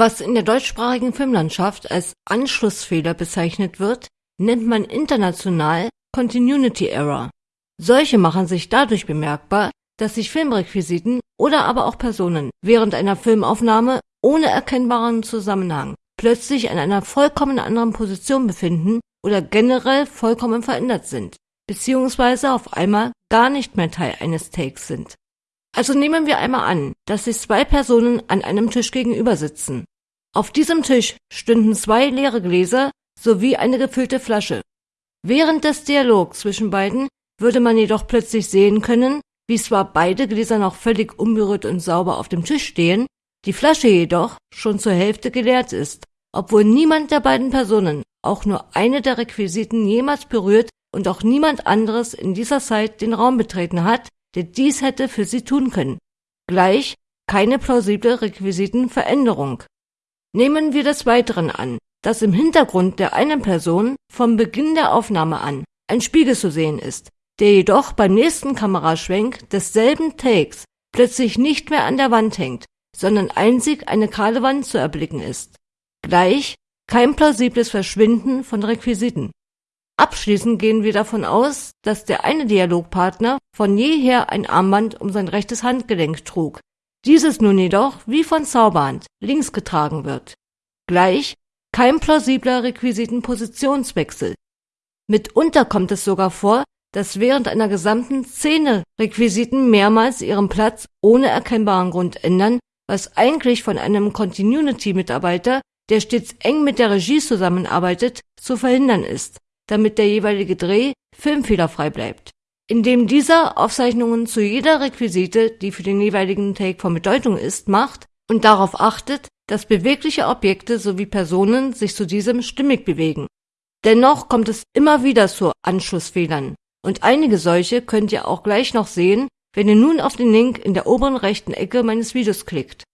Was in der deutschsprachigen Filmlandschaft als Anschlussfehler bezeichnet wird, nennt man international Continuity Error. Solche machen sich dadurch bemerkbar, dass sich Filmrequisiten oder aber auch Personen während einer Filmaufnahme ohne erkennbaren Zusammenhang plötzlich an einer vollkommen anderen Position befinden oder generell vollkommen verändert sind, beziehungsweise auf einmal gar nicht mehr Teil eines Takes sind. Also nehmen wir einmal an, dass sich zwei Personen an einem Tisch gegenüber sitzen. Auf diesem Tisch stünden zwei leere Gläser sowie eine gefüllte Flasche. Während des Dialogs zwischen beiden würde man jedoch plötzlich sehen können, wie zwar beide Gläser noch völlig unberührt und sauber auf dem Tisch stehen, die Flasche jedoch schon zur Hälfte geleert ist, obwohl niemand der beiden Personen auch nur eine der Requisiten jemals berührt und auch niemand anderes in dieser Zeit den Raum betreten hat, der dies hätte für sie tun können. Gleich keine plausible Requisitenveränderung. Nehmen wir des Weiteren an, dass im Hintergrund der einen Person vom Beginn der Aufnahme an ein Spiegel zu sehen ist, der jedoch beim nächsten Kameraschwenk desselben Takes plötzlich nicht mehr an der Wand hängt, sondern einzig eine kahle Wand zu erblicken ist. Gleich kein plausibles Verschwinden von Requisiten. Abschließend gehen wir davon aus, dass der eine Dialogpartner von jeher ein Armband um sein rechtes Handgelenk trug, dieses nun jedoch wie von Zauberhand links getragen wird. Gleich kein plausibler Requisitenpositionswechsel. Mitunter kommt es sogar vor, dass während einer gesamten Szene Requisiten mehrmals ihren Platz ohne erkennbaren Grund ändern, was eigentlich von einem Continuity-Mitarbeiter, der stets eng mit der Regie zusammenarbeitet, zu verhindern ist damit der jeweilige Dreh filmfehlerfrei bleibt. Indem dieser Aufzeichnungen zu jeder Requisite, die für den jeweiligen Take von Bedeutung ist, macht und darauf achtet, dass bewegliche Objekte sowie Personen sich zu diesem stimmig bewegen. Dennoch kommt es immer wieder zu Anschlussfehlern und einige solche könnt ihr auch gleich noch sehen, wenn ihr nun auf den Link in der oberen rechten Ecke meines Videos klickt